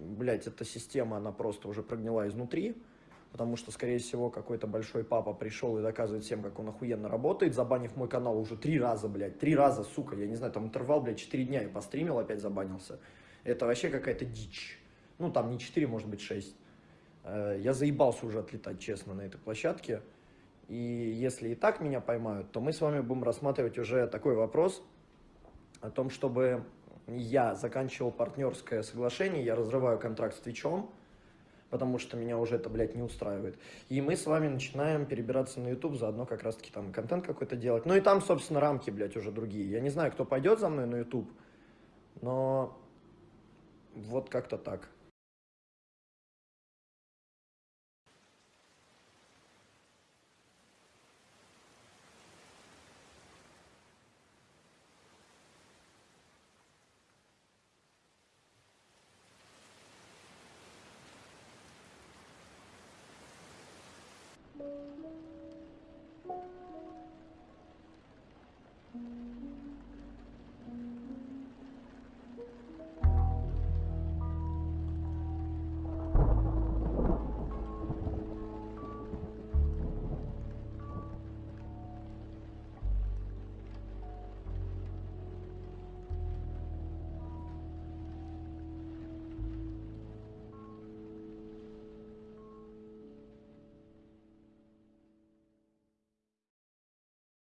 блядь, эта система, она просто уже прогнила изнутри, потому что, скорее всего, какой-то большой папа пришел и доказывает всем, как он охуенно работает, забанив мой канал уже три раза, блядь, три раза, сука, я не знаю, там интервал, блядь, четыре дня я постримил, опять забанился. Это вообще какая-то дичь. Ну, там не четыре, может быть, шесть. Э, Я заебался уже отлетать, честно, на этой площадке. И если и так меня поймают, то мы с вами будем рассматривать уже такой вопрос о том, чтобы я заканчивал партнерское соглашение, я разрываю контракт с Твичом, потому что меня уже это, блядь, не устраивает. И мы с вами начинаем перебираться на YouTube, заодно как раз-таки там контент какой-то делать. Ну и там, собственно, рамки, блядь, уже другие. Я не знаю, кто пойдет за мной на YouTube, но вот как-то так.